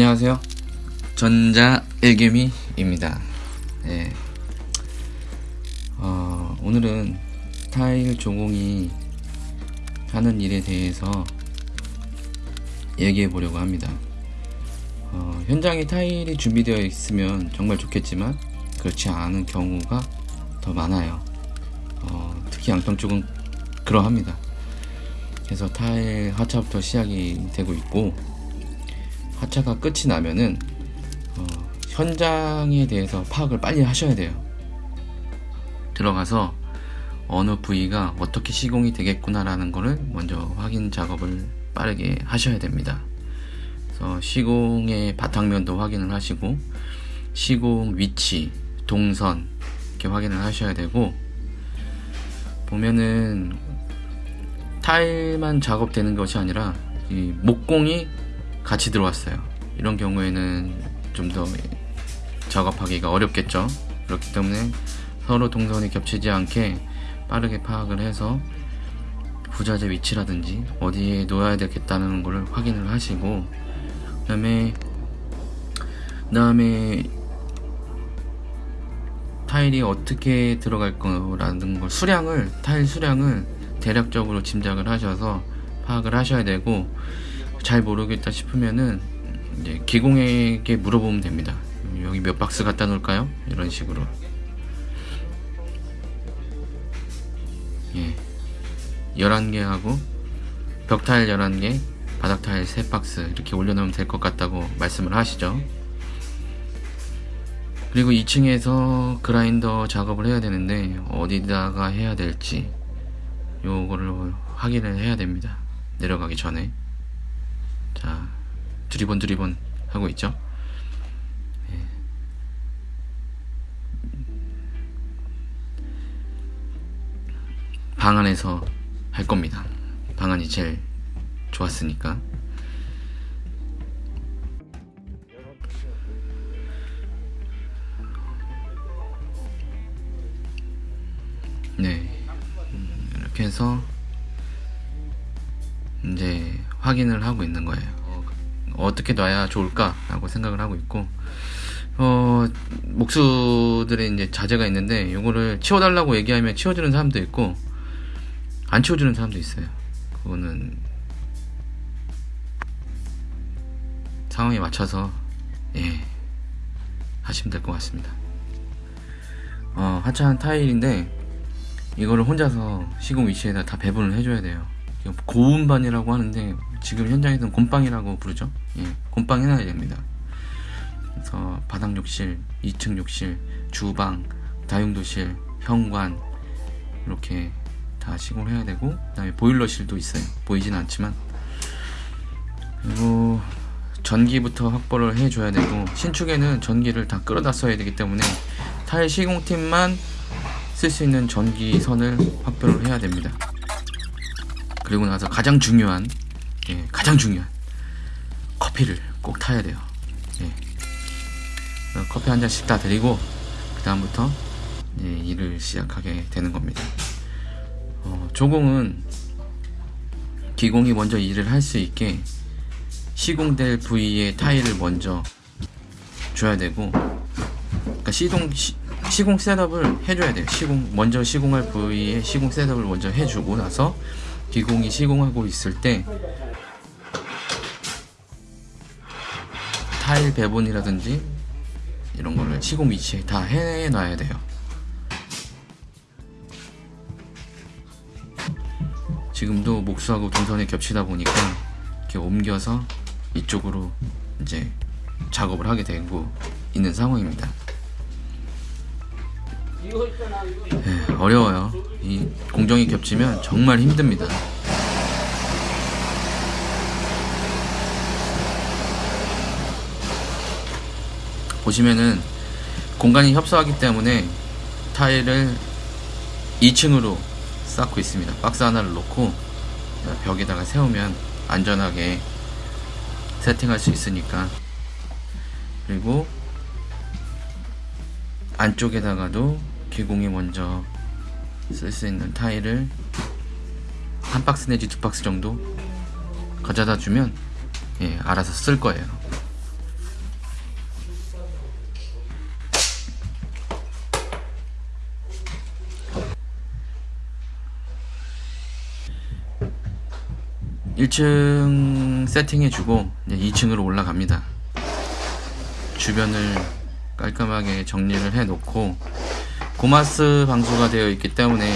안녕하세요. 전자 일개미입니다. 네. 어, 오늘은 타일 조공이 하는 일에 대해서 얘기해 보려고 합니다. 어, 현장에 타일이 준비되어 있으면 정말 좋겠지만 그렇지 않은 경우가 더 많아요. 어, 특히 양평 쪽은 그러합니다. 그래서 타일 하차부터 시작이 되고 있고 하차가 끝이 나면은 어, 현장에 대해서 파악을 빨리 하셔야 돼요. 들어가서 어느 부위가 어떻게 시공이 되겠구나라는 것을 먼저 확인 작업을 빠르게 하셔야 됩니다. 그래서 시공의 바탕면도 확인을 하시고 시공 위치, 동선 이렇게 확인을 하셔야 되고 보면은 타일만 작업되는 것이 아니라 목공이 같이 들어왔어요. 이런 경우에는 좀 더 작업하기가 어렵겠죠. 그렇기 때문에 서로 동선이 겹치지 않게 빠르게 파악을 해서 부자재 위치라든지 어디에 놓아야 되겠다는 것을 확인을 하시고 그 다음에 그 다음에 타일이 어떻게 들어갈 거라는 걸 수량을 타일 수량을 대략적으로 짐작을 하셔서 파악을 하셔야 되고 잘 모르겠다 싶으면은 이제 기공에게 물어보면 됩니다. 여기 몇 박스 갖다 놓을까요? 이런 식으로. 예. 11개 하고 벽타일 11개, 바닥타일 3박스 이렇게 올려놓으면 될 것 같다고 말씀을 하시죠. 그리고 2층에서 그라인더 작업을 해야 되는데 어디다가 해야 될지 요거를 확인을 해야 됩니다. 내려가기 전에. 자, 두리번 두리번 하고 있죠. 예. 방 안에서 할 겁니다. 방 안이 제일 좋았으니까. 네. 음, 이렇게 해서 이제 확인을 하고 있는 거예요. 어, 떻게 놔야 좋을까라고 생각을 하고 있고 어, 목수들의 이제 자제가 있는데 이거를 치워달라고 얘기하면 치워주는 사람도 있고 안 치워주는 사람도 있어요. 그거는 상황에 맞춰서 예 하시면 될 것 같습니다. 어, 하차한 타일인데 이거를 혼자서 시공 위치에다 다 배분을 해줘야 돼요. 고운반이라고 하는데 지금 현장에서는 곰빵이라고 부르죠. 예, 곰빵 해놔야 됩니다. 그래서 바닥 욕실, 2층 욕실, 주방, 다용도실, 현관 이렇게 다 시공을 해야 되고 그다음에 보일러실도 있어요. 보이진 않지만 그리고 전기부터 확보를 해줘야 되고 신축에는 전기를 다 끌어다 써야 되기 때문에 타일 시공팀만 쓸 수 있는 전기선을 확보를 해야 됩니다. 그리고 나서 가장 중요한 예, 가장 중요한 커피를 꼭 타야 돼요. 예. 커피 한 잔씩 다 드리고 그 다음부터 예, 일을 시작하게 되는 겁니다. 어, 조공은 기공이 먼저 일을 할 수 있게 시공될 부위의 타일을 먼저 줘야 되고 그러니까 시동 시, 시공 셋업을 해줘야 돼요. 시공 먼저 시공할 부위의 시공 셋업을 먼저 해주고 나서 기공이 시공하고 있을 때 타일 배분이라든지 이런 거를 시공 위치에 다 해놔야 돼요. 지금도 목수하고 동선이 겹치다 보니까 이렇게 옮겨서 이쪽으로 이제 작업을 하게 되고 있는 상황입니다. 네, 어려워요. 이 공정이 겹치면 정말 힘듭니다. 보시면은 공간이 협소하기 때문에 타일을 2층으로 쌓고 있습니다. 박스 하나를 놓고 벽에다가 세우면 안전하게 세팅할 수 있으니까 그리고 안쪽에다가도 기공이 먼저 쓸 수 있는 타일을 한 박스 내지 두 박스 정도 가져다 주면 예, 알아서 쓸 거예요. 1층 세팅해주고 2층으로 올라갑니다. 주변을 깔끔하게 정리를 해놓고 고마스 방수가 되어 있기 때문에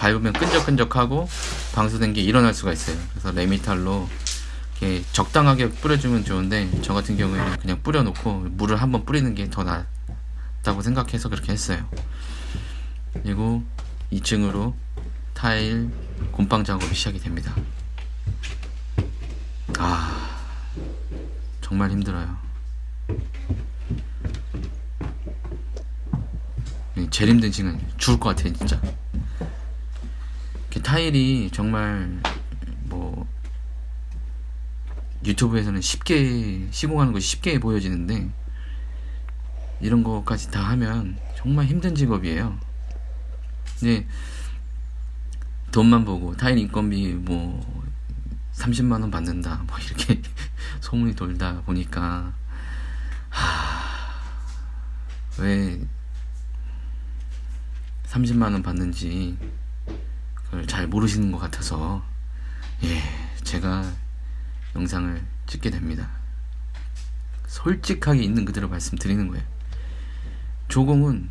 밟으면 끈적끈적하고 방수된 게 일어날 수가 있어요. 그래서 레미탈로 이렇게 적당하게 뿌려주면 좋은데 저 같은 경우에는 그냥 뿌려놓고 물을 한번 뿌리는 게 더 낫다고 생각해서 그렇게 했어요. 그리고 2층으로 타일 곰팡 작업이 시작이 됩니다. 아 정말 힘들어요. 제일 힘든 시간 죽을 것 같아요 진짜. 이렇게 타일이 정말 뭐 유튜브에서는 쉽게 시공하는 것이 쉽게 보여지는데 이런 것까지 다 하면 정말 힘든 직업이에요. 근데 돈만 보고 타일 인건비 뭐 30만 원 받는다 뭐 이렇게 소문이 돌다 보니까 왜 30만 원 받는지 그걸 잘 모르시는 것 같아서 예 제가 영상을 찍게 됩니다. 솔직하게 있는 그대로 말씀드리는 거예요. 조공은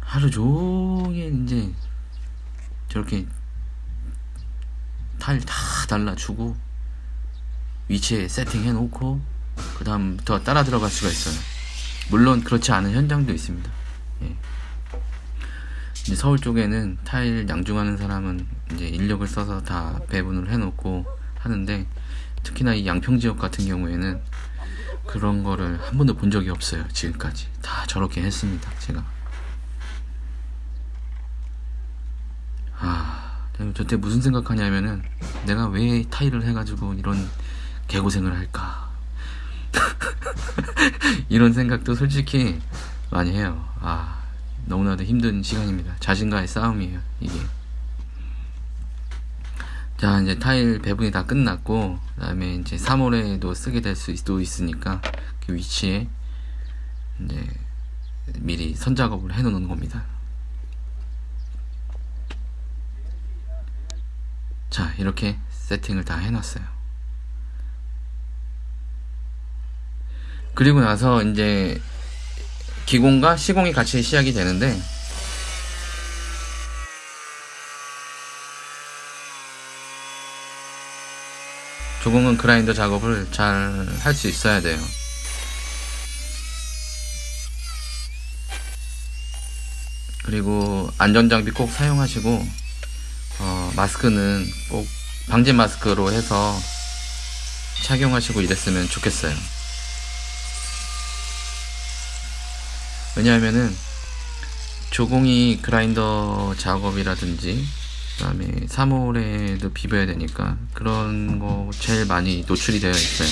하루 종일 이제 저렇게 타일 다 달라주고 위치에 세팅해 놓고 그 다음부터 따라 들어갈 수가 있어요 물론 그렇지 않은 현장도 있습니다 예. 이제 서울 쪽에는 타일 양중하는 사람은 이제 인력을 써서 다 배분을 해 놓고 하는데 특히나 이 양평 지역 같은 경우에는 그런 거를 한 번도 본 적이 없어요 지금까지. 다 저렇게 했습니다 제가. 아 저때 무슨 생각하냐면은 내가 왜 타일을 해가지고 이런 개고생을 할까? 이런 생각도 솔직히 많이 해요. 아 너무나도 힘든 시간입니다. 자신과의 싸움이에요 이게. 자 이제 타일 배분이 다 끝났고 그 다음에 이제 3월에도 쓰게 될 수도 있으니까 그 위치에 이제 미리 선작업을 해 놓는 겁니다. 자 이렇게 세팅을 다 해놨어요. 그리고 나서 이제 기공과 시공이 같이 시작이 되는데 조공은 그라인더 작업을 잘 할 수 있어야 돼요. 그리고 안전장비 꼭 사용하시고 어, 마스크는 꼭 방진 마스크로 해서 착용하시고 이랬으면 좋겠어요 왜냐하면은 조공이 그라인더 작업이라든지 그 다음에 3월에도 비벼야 되니까 그런 거 제일 많이 노출이 되어 있어요.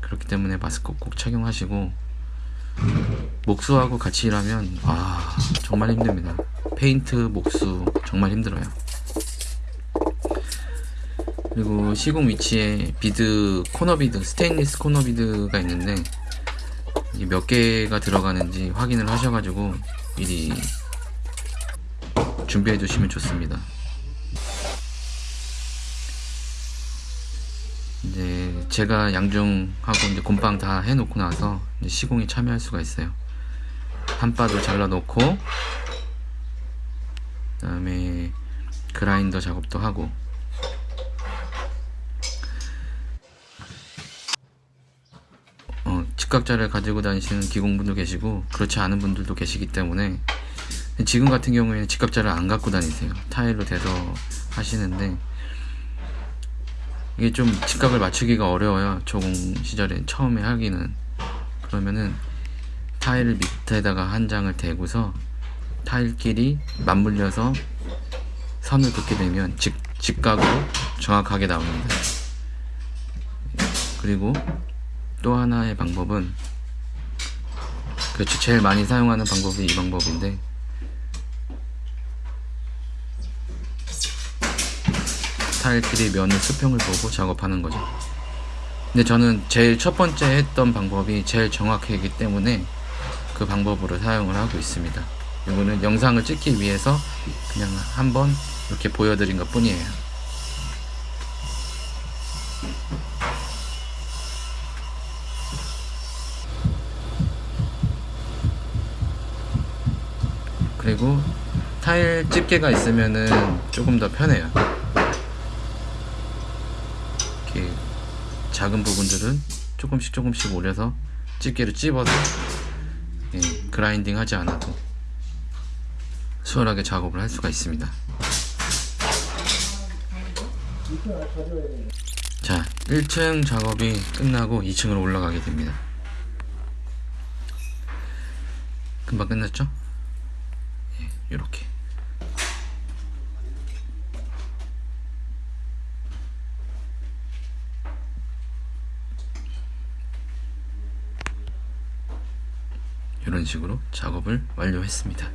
그렇기 때문에 마스크 꼭 착용하시고 목수하고 같이 일하면 아 정말 힘듭니다. 페인트 목수 정말 힘들어요. 그리고 시공 위치에 비드 코너 비드 스테인리스 코너 비드가 있는데 몇 개가 들어가는지 확인을 하셔가지고 미리 준비해 두시면 좋습니다. 이제 제가 양중하고 이제 곰방 다 해놓고 나서 시공에 참여할 수가 있어요. 한바도 잘라 놓고 그 다음에 그라인더 작업도 하고 어, 직각자를 가지고 다니시는 기공분도 계시고 그렇지 않은 분들도 계시기 때문에 지금 같은 경우에는 직각자를 안 갖고 다니세요. 타일로 대서 하시는데 이게 좀 직각을 맞추기가 어려워요. 조공 시절에 처음에 하기는. 그러면은 타일 밑에다가 한 장을 대고서 타일끼리 맞물려서 선을 긋게 되면 직, 직각으로 정확하게 나옵니다. 그리고 또 하나의 방법은 그렇죠. 제일 많이 사용하는 방법이 이 방법인데 타일끼리 면을 수평을 보고 작업하는 거죠. 근데 저는 제일 첫 번째 했던 방법이 제일 정확하기 때문에 그 방법으로 사용을 하고 있습니다. 이거는 영상을 찍기 위해서 그냥 한번 이렇게 보여드린 것 뿐이에요 그리고 타일 집게가 있으면은 조금 더 편해요. 이렇게 작은 부분들은 조금씩 조금씩 올려서 집게로 찝어서 예, 그라인딩 하지 않아도 수월하게 작업을 할 수가 있습니다. 자, 1층 작업이 끝나고 2층으로 올라가게 됩니다. 금방 끝났죠? 예, 이렇게. 이런 식으로 작업을 완료했습니다.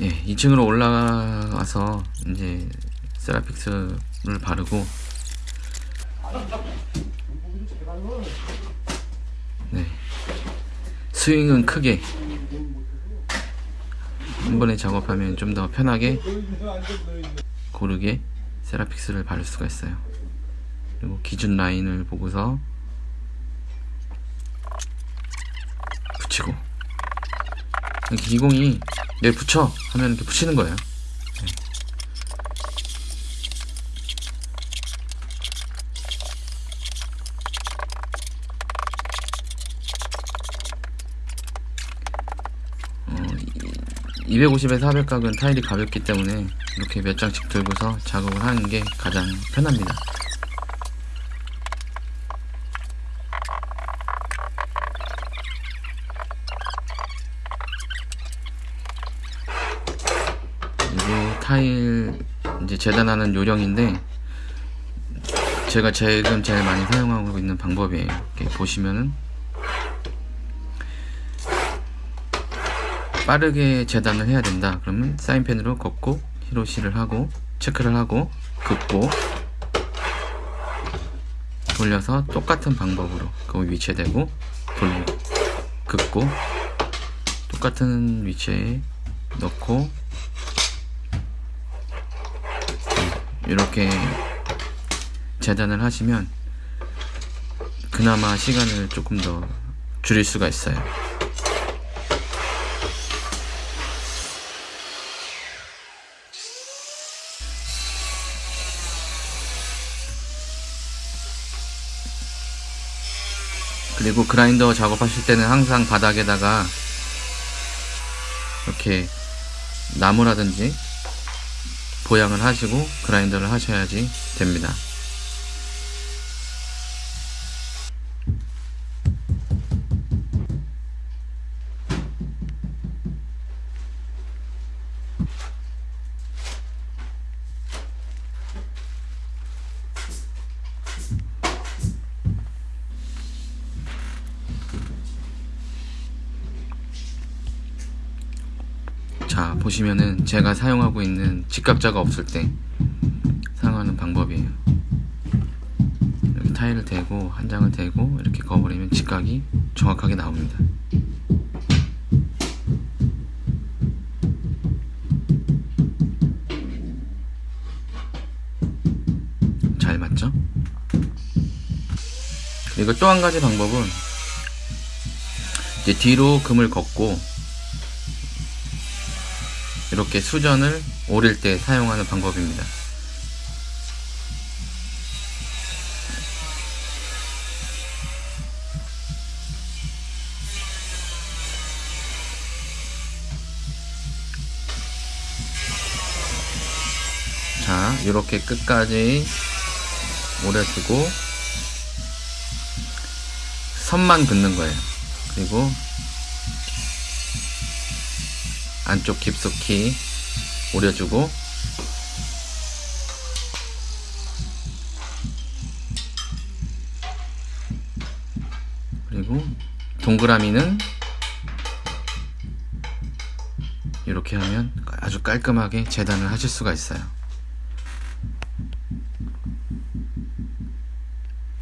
예, 2층으로 올라가서 이제 세라픽스 를 바르고 네. 스윙은 크게 한 번에 작업하면 좀 더 편하게 고르게 세라픽스를 바를 수가 있어요. 그리고 기준 라인을 보고서 붙이고 기공이 여기 붙여 하면 이렇게 붙이는 거예요. 250에서 400각은 타일이 가볍기 때문에 이렇게 몇 장씩 들고서 작업을 하는 게 가장 편합니다. 그리고 타일 이제 재단하는 요령인데 제가 지금 제일 많이 사용하고 있는 방법이에요. 이렇게 보시면은 빠르게 재단을 해야 된다. 그러면 사인펜으로 걷고 히로시를 하고 체크를 하고 긋고 돌려서 똑같은 방법으로 그 위치에 대고 돌리고 긋고 똑같은 위치에 넣고 이렇게 재단을 하시면 그나마 시간을 조금 더 줄일 수가 있어요. 그리고 그라인더 작업하실 때는 항상 바닥에다가 이렇게 나무라든지 보양을 하시고 그라인더를 하셔야지 됩니다. 제가 사용하고 있는 직각자가 없을 때 사용하는 방법이에요 이렇게 타일을 대고 한 장을 대고 이렇게 그어버리면 직각이 정확하게 나옵니다 잘 맞죠? 그리고 또 한 가지 방법은 이제 뒤로 금을 걷고 이렇게 수전을 오릴 때 사용하는 방법입니다. 자, 이렇게 끝까지 오려주고 선만 긋는 거예요. 그리고 안쪽 깊숙이 오려주고 그리고 동그라미는 이렇게 하면 아주 깔끔하게 재단을 하실 수가 있어요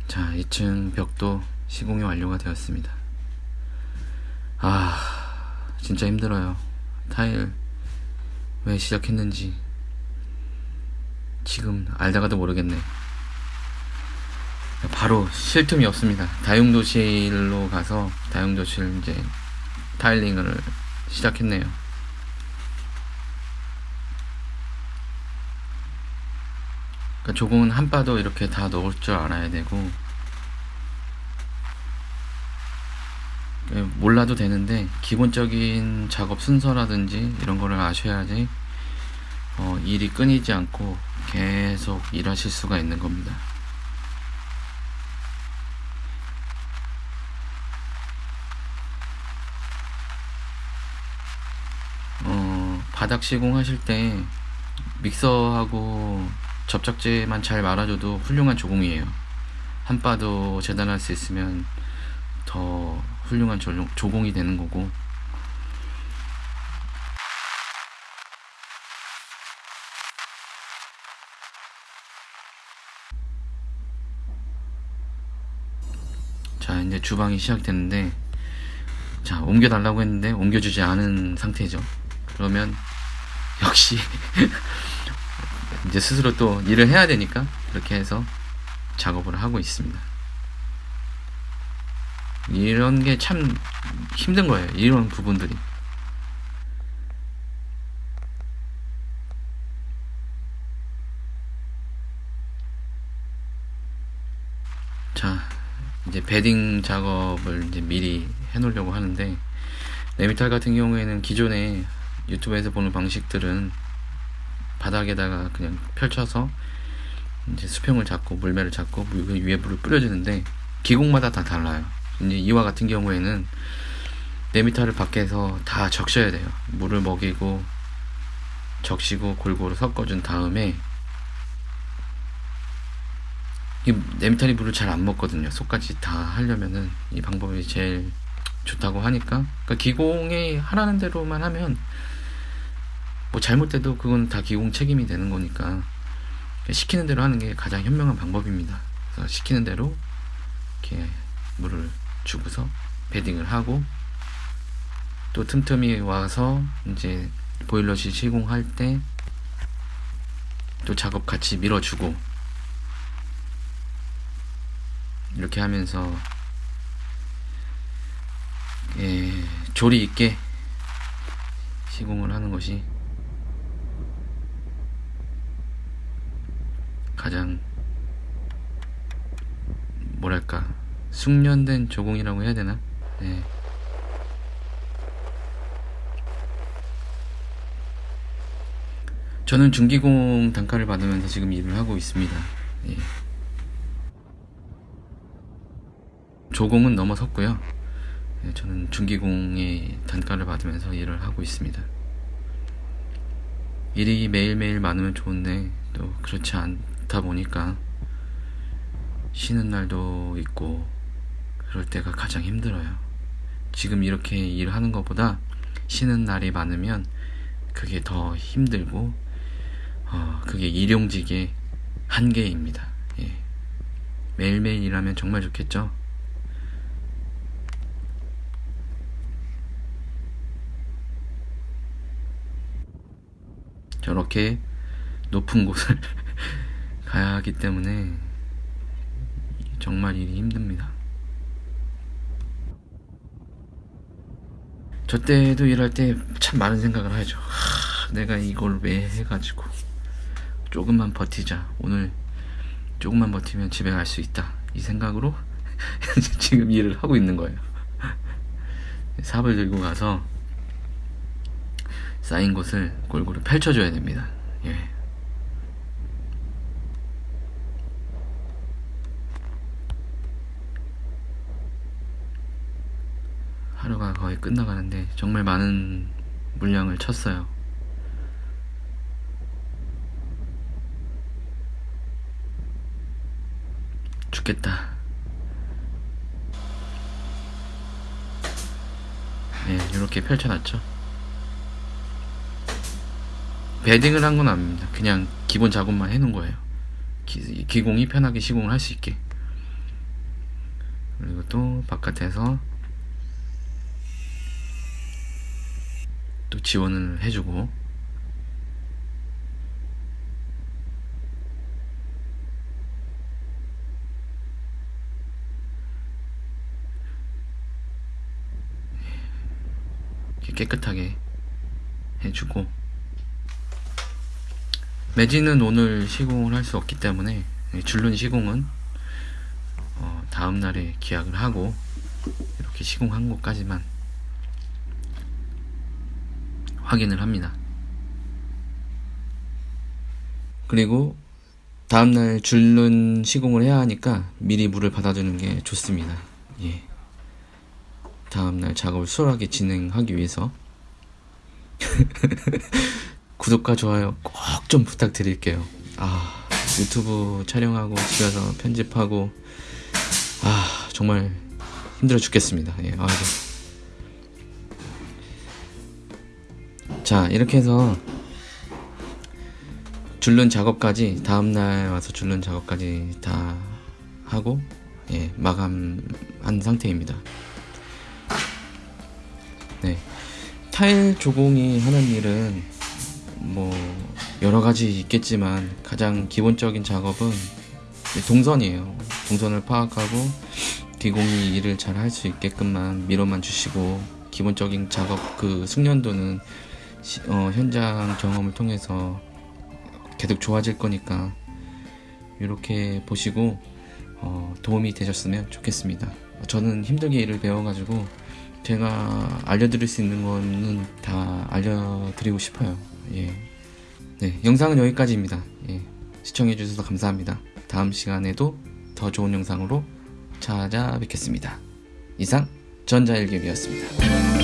자 2층 벽도 시공이 완료가 되었습니다 아 진짜 힘들어요. 타일 왜 시작했는지 지금 알다가도 모르겠네. 바로 쉴 틈이 없습니다. 다용도실로 가서 다용도실 이제 타일링을 시작했네요. 그러니까 조공은 한 바도 이렇게 다 넣을 줄 알아야 되고 예, 몰라도 되는데 기본적인 작업 순서라든지 이런 거를 아셔야지 어, 일이 끊이지 않고 계속 일하실 수가 있는 겁니다. 어, 바닥 시공하실 때 믹서하고 접착제만 잘 말아줘도 훌륭한 조공이에요. 한 바도 재단할 수 있으면 더 훌륭한 조공이 되는 거고. 자 이제 주방이 시작됐는데 자 옮겨 달라고 했는데 옮겨주지 않은 상태죠. 그러면 역시 이제 스스로 또 일을 해야 되니까 그렇게 해서 작업을 하고 있습니다 이런 게 참 힘든 거예요. 이런 부분들이. 자, 이제 bedding 작업을 이제 미리 해 놓으려고 하는데, 레미탈 같은 경우에는 기존에 유튜브에서 보는 방식들은 바닥에다가 그냥 펼쳐서 이제 수평을 잡고 물매를 잡고 그 위에 물을 뿌려주는데 기공마다 다 달라요. 이와 같은 경우에는 레미탈을 밖에서 다 적셔야 돼요. 물을 먹이고 적시고 골고루 섞어준 다음에 이 네미탈이 물을 잘 안 먹거든요. 속까지 다 하려면은 이 방법이 제일 좋다고 하니까 그러니까 기공이 하라는 대로만 하면 뭐 잘못돼도 그건 다 기공 책임이 되는 거니까 시키는 대로 하는 게 가장 현명한 방법입니다. 그래서 시키는 대로 이렇게 물을 주고서 베딩을 하고 또 틈틈이 와서 이제 보일러실 시공할 때 또 작업 같이 밀어주고 이렇게 하면서 예, 조리 있게 시공을 하는 것이 가장 뭐랄까 숙련된 조공이라고 해야 되나? 네. 저는 중기공 단가를 받으면서 지금 일을 하고 있습니다. 예. 조공은 넘어섰고요. 예, 저는 중기공의 단가를 받으면서 일을 하고 있습니다. 일이 매일매일 많으면 좋은데 또 그렇지 않다 보니까 쉬는 날도 있고 그럴 때가 가장 힘들어요. 지금 이렇게 일하는 것보다 쉬는 날이 많으면 그게 더 힘들고 어, 그게 일용직의 한계입니다. 예. 매일매일 일하면 정말 좋겠죠? 저렇게 높은 곳을 가야 하기 때문에 정말 일이 힘듭니다. 저 때도 일할 때 참 많은 생각을 하죠. 하, 내가 이걸 왜 해가지고 조금만 버티자. 오늘 조금만 버티면 집에 갈 수 있다. 이 생각으로 지금 일을 하고 있는 거예요. 삽을 들고 가서 쌓인 곳을 골고루 펼쳐줘야 됩니다. 예. 하루가 거의 끝나가는데 정말 많은 물량을 쳤어요. 죽겠다. 네, 이렇게 펼쳐놨죠. 베딩을 한 건 아닙니다. 그냥 기본 작업만 해놓은 거예요. 기, 기공이 편하게 시공을 할 수 있게. 그리고 또 바깥에서 또 지원을 해주고. 깨끗하게 해주고. 매진은 오늘 시공을 할 수 없기 때문에 줄눈 시공은 어, 다음 날에 기약을 하고 이렇게 시공한 것까지만 확인을 합니다. 그리고 다음날 줄눈 시공을 해야 하니까 미리 물을 받아주는 게 좋습니다. 예. 다음날 작업을 수월하게 진행하기 위해서 구독과 좋아요 꼭 좀 부탁드릴게요. 아 유튜브 촬영하고 집에서 편집하고 아 정말 힘들어 죽겠습니다. 예, 아이고. 자 이렇게 해서 줄눈 작업까지 다음날 와서 줄눈 작업까지 다 하고 예, 마감한 상태입니다. 네. 타일 조공이 하는 일은 뭐 여러 가지 있겠지만 가장 기본적인 작업은 동선이에요. 동선을 파악하고 기공이 일을 잘 할 수 있게끔만 미로만 주시고 기본적인 작업 그 숙련도는 시- 어, 현장 경험을 통해서 계속 좋아질 거니까 이렇게 보시고 어, 도움이 되셨으면 좋겠습니다. 저는 힘들게 일을 배워가지고 제가 알려드릴 수 있는 거는 다 알려드리고 싶어요. 예. 네, 영상은 여기까지입니다. 예. 시청해주셔서 감사합니다. 다음 시간에도 더 좋은 영상으로 찾아뵙겠습니다. 이상 전자일ገብ이었습니다.